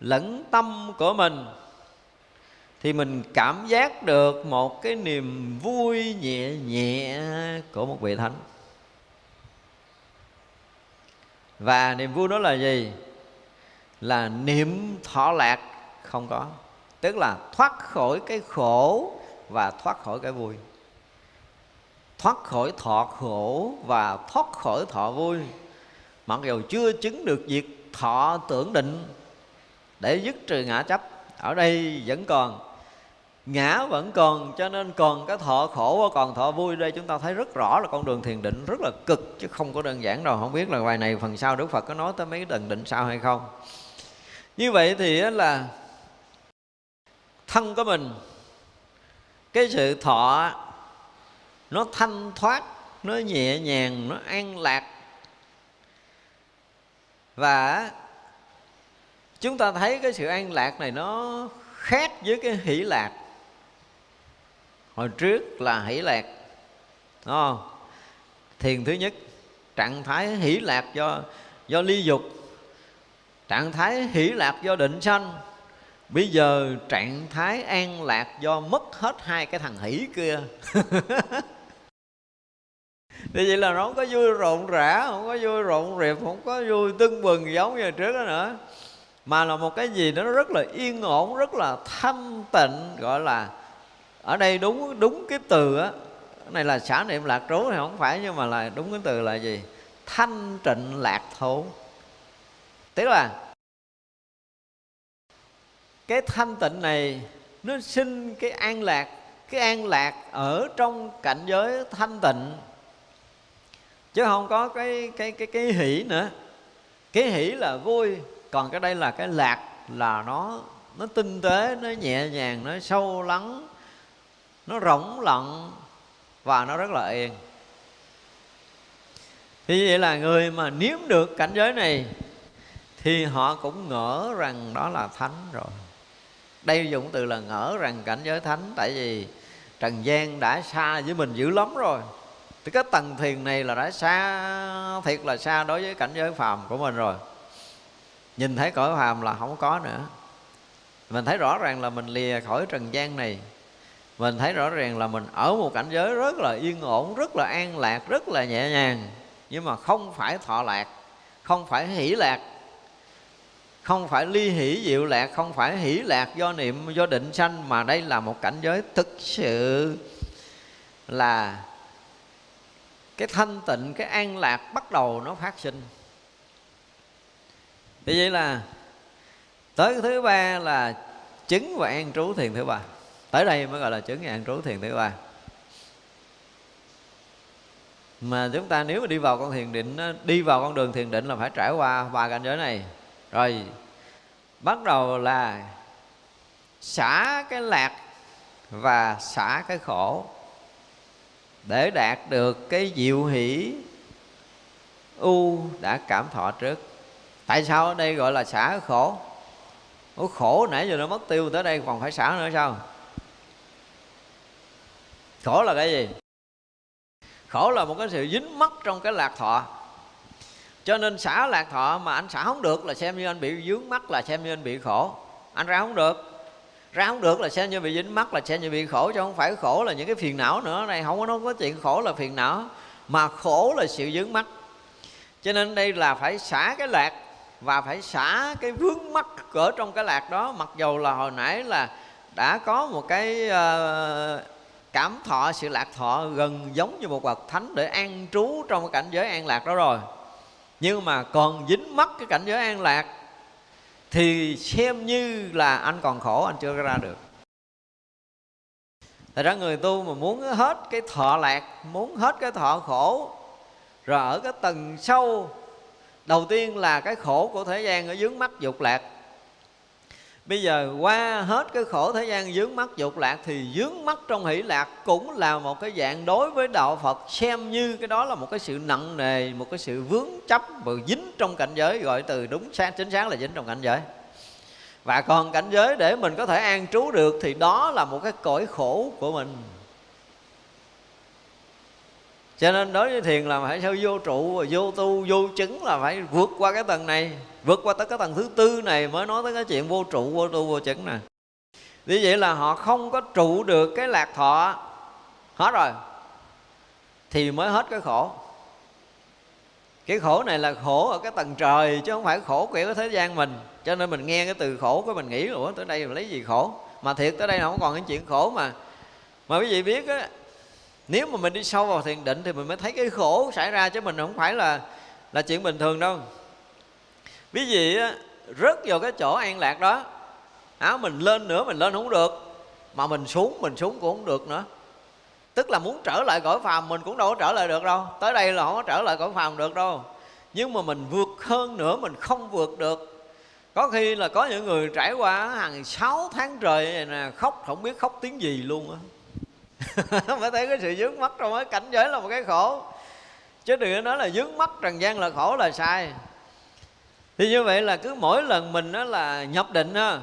lẫn tâm của mình. Thì mình cảm giác được một cái niềm vui nhẹ nhẹ của một vị thánh. Và niềm vui đó là gì? Là niệm thọ lạc không có. Tức là thoát khỏi cái khổ và thoát khỏi cái vui. Thoát khỏi thọ khổ và thoát khỏi thọ vui. Mặc dù chưa chứng được việc thọ tưởng định để dứt trừ ngã chấp, ở đây vẫn còn. Ngã vẫn còn, cho nên còn cái thọ khổ và còn thọ vui đây chúng ta thấy rất rõ là con đường thiền định rất là cực, chứ không có đơn giản đâu. Không biết là bài này phần sau đức phật có nói tới mấy cái tầng định sau hay không. Như vậy thì là thân của mình, cái sự thọ, nó thanh thoát, nó nhẹ nhàng, nó an lạc. Và chúng ta thấy cái sự an lạc này nó khác với cái hỷ lạc. Hồi trước là hỷ lạc, đúng không? Thiền thứ nhất, trạng thái hỷ lạc do do ly dục, trạng thái hỷ lạc do định sanh bây giờ trạng thái an lạc do mất hết hai cái thằng hỷ kia. [laughs] Thì vậy là nó không có vui rộn rã, không có vui rộn rịp không có vui tưng bừng giống như trước đó nữa. Mà là một cái gì đó nó rất là yên ổn, rất là thanh tịnh, gọi là ở đây đúng đúng cái từ á. Cái này là xả niệm lạc trú thì không phải, nhưng mà là đúng cái từ là gì? Thanh trịnh lạc thổ tức là cái thanh tịnh này, nó sinh cái an lạc. Cái an lạc ở trong cảnh giới thanh tịnh. Chứ không có cái cái cái cái hỷ nữa. Cái hỷ là vui, còn cái đây là cái lạc, là nó nó tinh tế, nó nhẹ nhàng, nó sâu lắng, nó rỗng lặng, và nó rất là yên. Thì vậy là người mà nếm được cảnh giới này, thì họ cũng ngỡ rằng đó là thánh rồi đây dùng từ là ngỡ rằng cảnh giới thánh, tại vì trần gian đã xa với mình dữ lắm rồi. Thì cái tầng thiền này là đã xa, thiệt là xa đối với cảnh giới phàm của mình rồi. Nhìn thấy cõi phàm là không có nữa. Mình thấy rõ ràng là mình lìa khỏi trần gian này. Mình thấy rõ ràng là mình ở một cảnh giới rất là yên ổn, rất là an lạc, rất là nhẹ nhàng. Nhưng mà không phải thọ lạc, không phải hỷ lạc không phải ly hỷ diệu lạc, không phải hỷ lạc do niệm, do định sanh, mà đây là một cảnh giới thực sự là cái thanh tịnh, cái an lạc bắt đầu nó phát sinh. Thì vậy là tới thứ ba là chứng và an trú thiền thứ ba. Tới đây mới gọi là chứng và an trú thiền thứ ba. Mà chúng ta nếu mà đi vào con thiền định, đi vào con đường thiền định là phải trải qua ba cảnh giới này rồi, bắt đầu là xả cái lạc và xả cái khổ để đạt được cái diệu hỷ u đã cảm thọ trước. Tại sao ở đây gọi là xả khổ? Ủa, khổ nãy giờ nó mất tiêu tới đây còn phải xả nữa sao? Khổ là cái gì? Khổ là một cái sự dính mắc trong cái lạc thọ cho nên xả lạc thọ mà anh xả không được là xem như anh bị dướng mắt là xem như anh bị khổ. Anh ra không được. Ra không được là xem như bị dính mắt là xem như bị khổ chứ không phải khổ là những cái phiền não nữa. Này không có nói có chuyện khổ là phiền não mà khổ là sự dướng mắt cho nên đây là phải xả cái lạc và phải xả cái vướng mắt ở trong cái lạc đó. Mặc dầu là hồi nãy là đã có một cái uh, cảm thọ sự lạc thọ gần giống như một bậc thánh để an trú trong cái cảnh giới an lạc đó rồi nhưng mà còn dính mắc cái cảnh giới an lạc, thì xem như là anh còn khổ, anh chưa ra được. Thật ra người tu mà muốn hết cái thọ lạc, Muốn hết cái thọ khổ, Rồi ở cái tầng sâu, Đầu tiên là cái khổ của thế gian ở dướng mắt dục lạc. Bây giờ qua hết cái khổ thế gian dướng mắt dục lạc Thì dướng mắt trong hỷ lạc cũng là một cái dạng đối với Đạo Phật, Xem như cái đó là một cái sự nặng nề, Một cái sự vướng chấp và dính trong cảnh giới, Gọi từ đúng sáng, chính xác là dính trong cảnh giới. Và còn cảnh giới để mình có thể an trú được thì đó là một cái cõi khổ của mình. Cho nên đối với thiền là phải sao vô trụ, vô tu, vô chứng là phải vượt qua cái tầng này vượt qua tới cái tầng thứ tư này mới nói tới cái chuyện vô trụ, vô tu, vô chứng nè. Vì vậy là họ không có trụ được cái lạc thọ. Hết rồi. Thì mới hết cái khổ. Cái khổ này là khổ ở cái tầng trời, chứ không phải khổ kiểu thế gian mình. Cho nên mình nghe cái từ khổ của mình nghĩ, ủa, tới đây mình lấy gì khổ? Mà thiệt, tới đây không còn cái chuyện khổ mà. Mà quý vị biết á, nếu mà mình đi sâu vào thiền định thì mình mới thấy cái khổ xảy ra, chứ mình không phải là là chuyện bình thường đâu ví vị rớt vào cái chỗ an lạc đó áo mình lên nữa, mình lên không được. Mà mình xuống mình xuống cũng không được nữa. Tức là muốn trở lại cõi phàm mình cũng đâu có trở lại được đâu. Tới đây là không có trở lại cõi phàm được đâu. Nhưng mà mình vượt hơn nữa, mình không vượt được. Có khi là có những người trải qua hàng sáu tháng trời này nè, khóc, không biết khóc tiếng gì luôn á. [laughs] Phải thấy cái sự dướng mắt trong cái cảnh giới là một cái khổ. Chứ đừng nói là dướng mắt trần gian là khổ là sai thì như vậy là cứ mỗi lần mình đó là nhập định đó,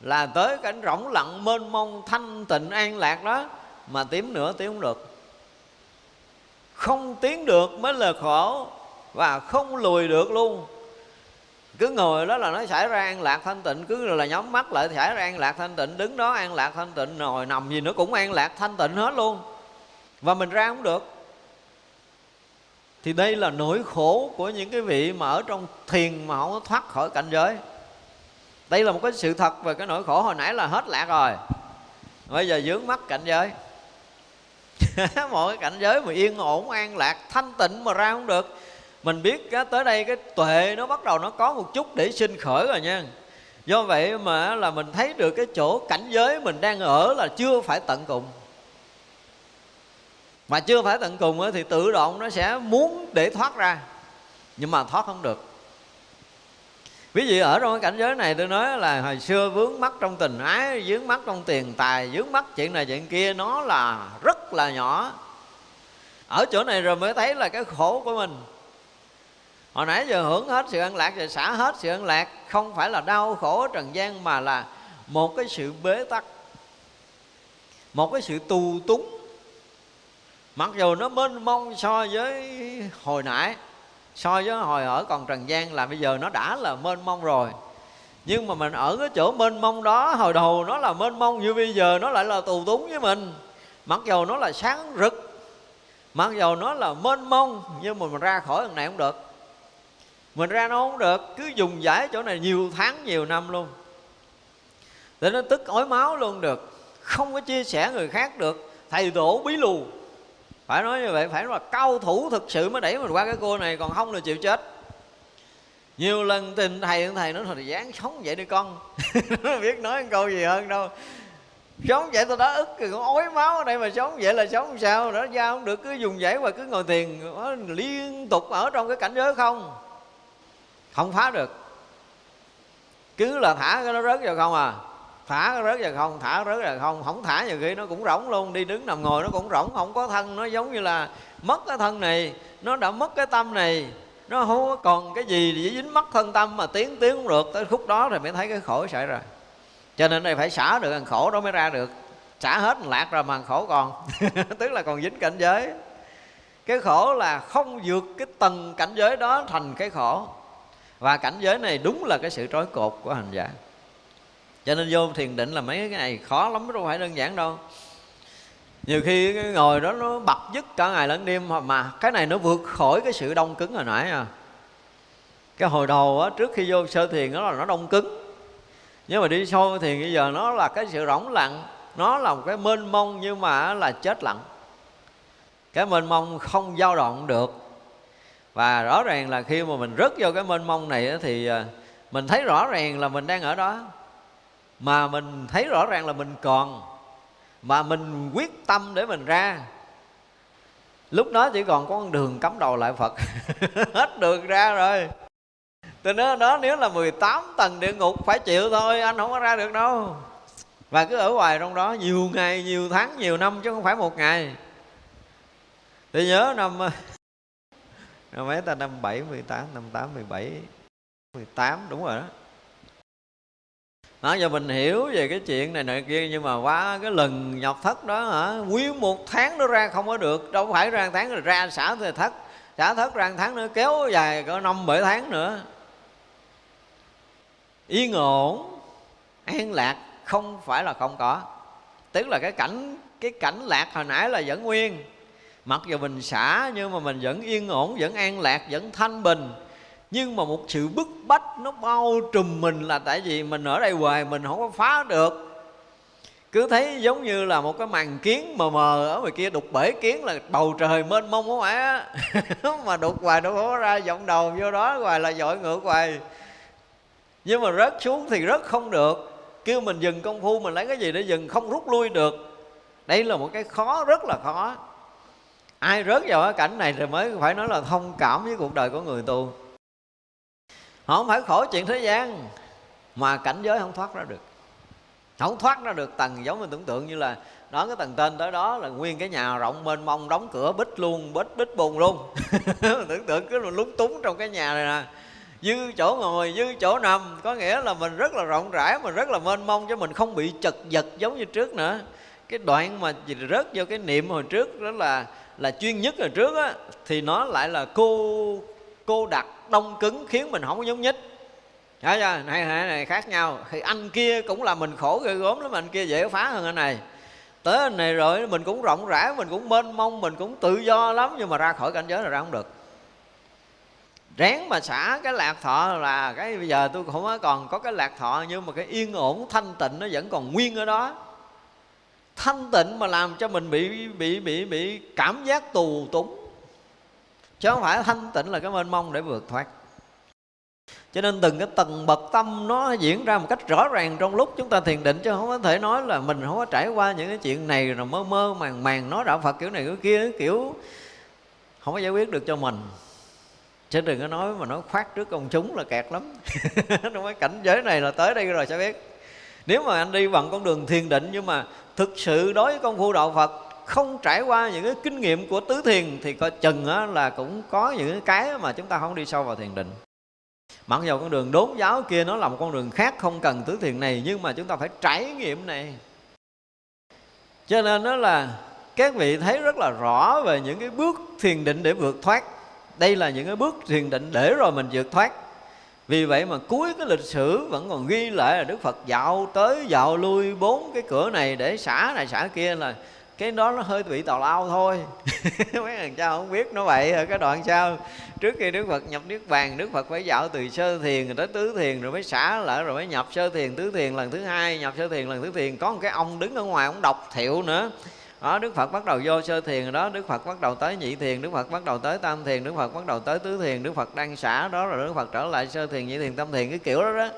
là tới cảnh rỗng lặng mênh mông thanh tịnh an lạc đó mà tiếng nữa tiếng không được. Không tiến được mới là khổ và không lùi được luôn. Cứ ngồi đó là nó xảy ra an lạc thanh tịnh cứ là nhắm mắt lại xảy ra an lạc thanh tịnh đứng đó an lạc thanh tịnh ngồi nằm gì nữa cũng an lạc thanh tịnh hết luôn. Và mình ra không được thì đây là nỗi khổ của những cái vị mà ở trong thiền mà không có thoát khỏi cảnh giới. Đây là một cái sự thật về cái nỗi khổ hồi nãy là hết lạc rồi. Bây giờ dướng mắt cảnh giới. [laughs] Mọi cái cảnh giới mà yên ổn, an lạc, thanh tịnh mà ra không được. Mình biết cái tới đây cái tuệ nó bắt đầu nó có một chút để sinh khởi rồi nha. Do vậy mà là mình thấy được cái chỗ cảnh giới mình đang ở là chưa phải tận cùng mà chưa phải tận cùng thì tự động nó sẽ muốn để thoát ra. Nhưng mà thoát không được. Ví dụ ở trong cái cảnh giới này tôi nói là hồi xưa vướng mắt trong tình ái, vướng mắt trong tiền tài, vướng mắt chuyện này chuyện kia, nó là rất là nhỏ. Ở chỗ này rồi mới thấy là cái khổ của mình. Hồi nãy giờ hưởng hết sự an lạc rồi xả hết sự an lạc, không phải là đau khổ trần gian mà là một cái sự bế tắc, một cái sự tù túng mặc dù nó mênh mông so với hồi nãy, so với hồi ở còn trần gian là bây giờ nó đã là mênh mông rồi. Nhưng mà mình ở cái chỗ mênh mông đó, hồi đầu nó là mênh mông như bây giờ nó lại là tù túng với mình. Mặc dù nó là sáng rực, mặc dù nó là mênh mông, nhưng mà mình ra khỏi thằng này không được. Mình ra nó không được, cứ dùng giải chỗ này nhiều tháng, nhiều năm luôn. Để nó tức ói máu luôn được, không có chia sẻ người khác được, thầy tổ bí lù phải nói như vậy, phải là cao thủ thực sự mới đẩy mình qua cái cua này, còn không là chịu chết. Nhiều lần tình thầy thầy nói, thôi dáng sống vậy đi con. Nó [laughs] biết nói một câu gì hơn đâu. Sống vậy tôi đã ức thì con ối máu ở đây mà sống vậy là sống sao? Đó ra không được, cứ dùng dãy và cứ ngồi tiền liên tục ở trong cái cảnh giới không? Không phá được. Cứ là thả cái nó rớt vào không à thả rớt vào không, thả rớt vào không. Không thả nhiều khi nó cũng rỗng luôn. Đi đứng nằm ngồi nó cũng rỗng, không có thân. Nó giống như là mất cái thân này, nó đã mất cái tâm này. Nó không có còn cái gì để dính mất thân tâm mà tiến tiến cũng được. Tới khúc đó rồi mới thấy cái khổ xảy ra. Cho nên đây phải xả được thằng khổ đó mới ra được. Xả hết lạc rồi mà khổ còn. [laughs] Tức là còn dính cảnh giới. Cái khổ là không vượt cái tầng cảnh giới đó thành cái khổ. Và cảnh giới này đúng là cái sự trói cột của hành giả cho nên vô thiền định là mấy cái này khó lắm, đâu phải đơn giản đâu. Nhiều khi cái ngồi đó nó bật dứt cả ngày lẫn đêm, mà cái này nó vượt khỏi cái sự đông cứng hồi nãy à. Cái hồi đầu á, trước khi vô sơ thiền đó là nó đông cứng. Nhưng mà đi sâu thiền bây giờ nó là cái sự rỗng lặng, nó là một cái mênh mông nhưng mà là chết lặng. Cái mênh mông không dao động được. Và rõ ràng là khi mà mình rớt vô cái mênh mông này thì à, mình thấy rõ ràng là mình đang ở đó mà mình thấy rõ ràng là mình còn. Mà mình quyết tâm để mình ra. Lúc đó chỉ còn có con đường cắm đầu lại phật. [laughs] Hết đường ra rồi. Từ đó, đó nếu là 18 tầng địa ngục phải chịu thôi anh không có ra được đâu. Và cứ ở hoài trong đó nhiều ngày nhiều tháng nhiều năm chứ không phải một ngày. Thì nhớ năm [laughs] năm mấy ta năm bảy mười tám năm tám mười bảy mười tám đúng rồi đó đó giờ mình hiểu về cái chuyện này này kia, nhưng mà qua cái lần nhọc thất đó hả? Nguyên một tháng nó ra không có được, đâu phải ra tháng rồi, ra xả thì thất. Xả thất ra tháng nữa, kéo dài có năm, bảy tháng nữa. Yên ổn, an lạc không phải là không có. Tức là cái cảnh cái cảnh lạc hồi nãy là vẫn nguyên. Mặc dù mình xả, nhưng mà mình vẫn yên ổn, vẫn an lạc, vẫn thanh bình nhưng mà một sự bức bách nó bao trùm mình là tại vì mình ở đây hoài, mình không có phá được. Cứ thấy giống như là một cái màn kiến mờ mờ ở ngoài kia đục bể kiến là bầu trời mênh mông không phải á. [laughs] Mà đục hoài đâu có ra vọng đầu, vô đó hoài là dội ngược hoài. Nhưng mà rớt xuống thì rớt không được. Kêu mình dừng công phu, mình lấy cái gì để dừng? Không rút lui được. Đây là một cái khó, rất là khó. Ai rớt vào cái cảnh này thì mới phải nói là thông cảm với cuộc đời của người tu họ không phải khổ chuyện thế gian, mà cảnh giới không thoát ra được. Không thoát ra được tầng giống mình tưởng tượng như là đó cái tầng tên tới đó là nguyên cái nhà rộng mênh mông, đóng cửa bích luôn, bích bích bùn luôn. [laughs] Tưởng tượng cứ lúng túng trong cái nhà này nè. Dư chỗ ngồi, dư chỗ nằm, có nghĩa là mình rất là rộng rãi, mình rất là mênh mông cho mình không bị chật vật giống như trước nữa. Cái đoạn mà rớt vô cái niệm hồi trước đó là là chuyên nhất hồi trước á, thì nó lại là cô cô đặt đông cứng khiến mình không có nhúng nhích. Thấy chưa? Này, này, này khác nhau. Thì anh kia cũng là mình khổ ghê gốm lắm Anh kia dễ phá hơn anh này. Tới anh này rồi mình cũng rộng rãi Mình cũng mênh mông, mình cũng tự do lắm Nhưng mà ra khỏi cảnh giới là ra không được. Ráng mà xả cái lạc thọ là cái bây giờ tôi không còn có cái lạc thọ nhưng mà cái yên ổn thanh tịnh nó vẫn còn nguyên ở đó. Thanh tịnh mà làm cho mình bị bị bị bị cảm giác tù túng chứ không phải thanh tịnh là cái mênh mông để vượt thoát. Cho nên từng cái tầng bậc tâm nó diễn ra một cách rõ ràng trong lúc chúng ta thiền định, chứ không có thể nói là mình không có trải qua những cái chuyện này rồi mơ mơ màng màng nói đạo Phật kiểu này kiểu kia, kiểu không có giải quyết được cho mình. Chứ đừng có nói mà nói khoát trước công chúng là kẹt lắm. [laughs] Trong cái cảnh giới này là tới đây rồi sẽ biết. Nếu mà anh đi bằng con đường thiền định nhưng mà thực sự đối với công phu đạo phật không trải qua những cái kinh nghiệm của tứ thiền thì coi chừng á, là cũng có những cái mà chúng ta không đi sâu vào thiền định. Mặc dù con đường đốn giáo kia nó là một con đường khác không cần tứ thiền này nhưng mà chúng ta phải trải nghiệm này. Cho nên đó là các vị thấy rất là rõ về những cái bước thiền định để vượt thoát. Đây là những cái bước thiền định để rồi mình vượt thoát. Vì vậy mà cuối cái lịch sử vẫn còn ghi lại là Đức Phật dạo tới dạo lui bốn cái cửa này để xả này xả kia là cái đó nó hơi bị tào lao thôi. [laughs] Mấy thằng cha không biết nó vậy ở cái đoạn sau, trước khi Đức Phật nhập Niết Bàn, Đức Phật phải dạo từ sơ thiền rồi tới tứ thiền rồi mới xả lại rồi mới nhập sơ thiền, tứ thiền lần thứ hai, nhập sơ thiền lần thứ thiền. Có một cái ông đứng ở ngoài ông đọc thiệu nữa. Đó, đức phật bắt đầu vô sơ thiền đó, đức phật bắt đầu tới nhị thiền, đức phật bắt đầu tới tam thiền, đức phật bắt đầu tới tứ thiền, đức phật đang xả đó rồi đức phật trở lại sơ thiền, nhị thiền, tam thiền, cái kiểu đó đó.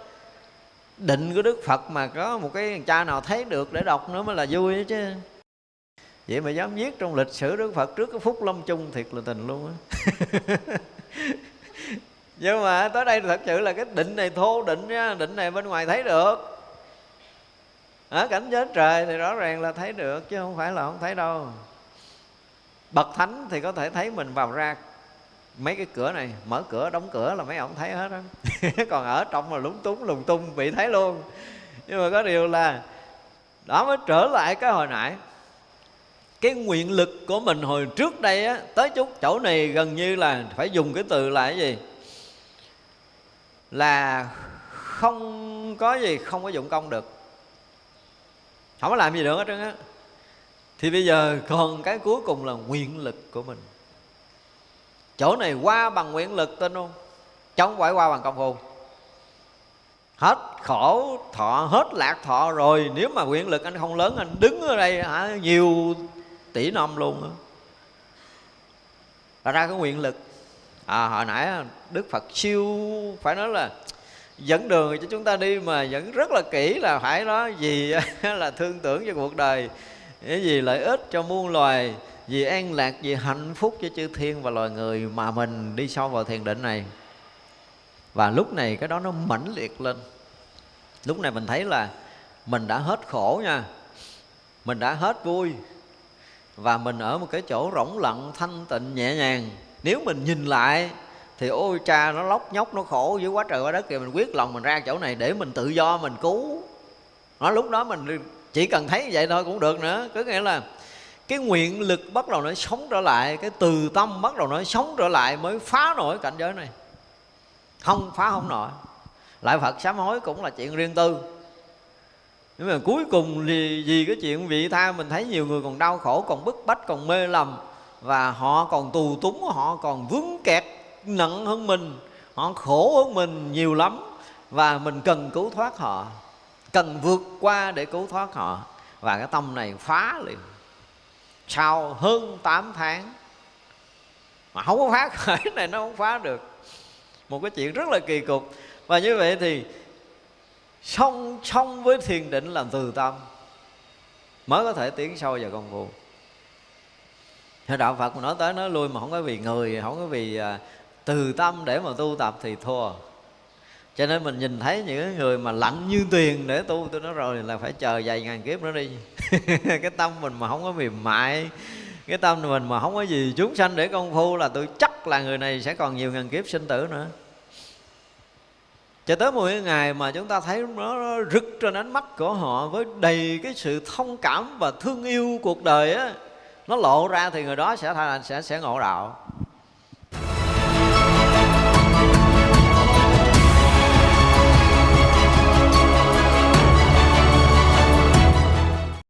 Định của đức phật mà có một cái cha nào thấy được để đọc nữa mới là vui chứ vậy mà dám viết trong lịch sử đức phật trước cái phút lâm chung thiệt là tình luôn á. [laughs] Nhưng mà tới đây thật sự là cái định này thô định nha định này bên ngoài thấy được. Ở cảnh giới trời thì rõ ràng là thấy được, chứ không phải là không thấy đâu. Bậc thánh thì có thể thấy mình vào ra mấy cái cửa này, mở cửa, đóng cửa là mấy ông thấy hết á. [laughs] Còn ở trong là lúng túng, lùng tung, bị thấy luôn. Nhưng mà có điều là đó mới trở lại cái hồi nãy cái nguyện lực của mình hồi trước đây á, tới chút chỗ này gần như là phải dùng cái từ là cái gì? Là không có gì không có dụng công được. Không có làm gì được hết trơn á. Thì bây giờ còn cái cuối cùng là nguyện lực của mình. Chỗ này qua bằng nguyện lực tin không chống phải qua bằng công phu. Hết khổ thọ, hết lạc thọ rồi, nếu mà nguyện lực anh không lớn, anh đứng ở đây hả, nhiều tỷ năm luôn đó. ra cái nguyện lực. À, hồi nãy đức phật siêu phải nói là dẫn đường cho chúng ta đi mà vẫn rất là kỹ là phải đó gì là thương tưởng cho cuộc đời cái gì lợi ích cho muôn loài vì an lạc vì hạnh phúc cho chư thiên và loài người mà mình đi sâu vào thiền định này. Và lúc này cái đó nó mãnh liệt lên. Lúc này mình thấy là mình đã hết khổ nha. Mình đã hết vui và mình ở một cái chỗ rỗng lặng, thanh tịnh, nhẹ nhàng. Nếu mình nhìn lại, thì ôi cha, nó lóc nhóc, nó khổ dưới quá trời quá đất kìa. Mình quyết lòng mình ra chỗ này để mình tự do, mình cứu. Nó lúc đó mình chỉ cần thấy vậy thôi cũng được nữa. Có nghĩa là cái nguyện lực bắt đầu nó sống trở lại, cái từ tâm bắt đầu nó sống trở lại mới phá nổi cảnh giới này. Không phá, không nổi. Lại phật sám hối cũng là chuyện riêng tư nhưng mà cuối cùng thì vì cái chuyện vị tha mình thấy nhiều người còn đau khổ, còn bức bách, còn mê lầm. Và họ còn tù túng, họ còn vướng kẹt, nặng hơn mình. Họ khổ hơn mình nhiều lắm. Và mình cần cứu thoát họ. Cần vượt qua để cứu thoát họ. Và cái tâm này phá liền. Sau hơn 8 tháng, mà không có phá [laughs] khởi này nó không phá được. Một cái chuyện rất là kỳ cục. Và như vậy thì song song với thiền định là từ tâm. Mới có thể tiến sâu vào công phu. Thế đạo Phật mà nói tới, nói lui mà không có vì người, không có vì à, từ tâm để mà tu tập thì thua. Cho nên mình nhìn thấy những người mà lạnh như tiền để tu tôi nói rồi là phải chờ vài ngàn kiếp nữa đi. [laughs] Cái tâm mình mà không có mềm mại, cái tâm mình mà không có gì chúng sanh để công phu là tôi chắc là người này sẽ còn nhiều ngàn kiếp sinh tử nữa cho tới một ngày mà chúng ta thấy nó rực trên ánh mắt của họ với đầy cái sự thông cảm và thương yêu cuộc đời á, nó lộ ra thì người đó sẽ thành sẽ sẽ ngộ đạo.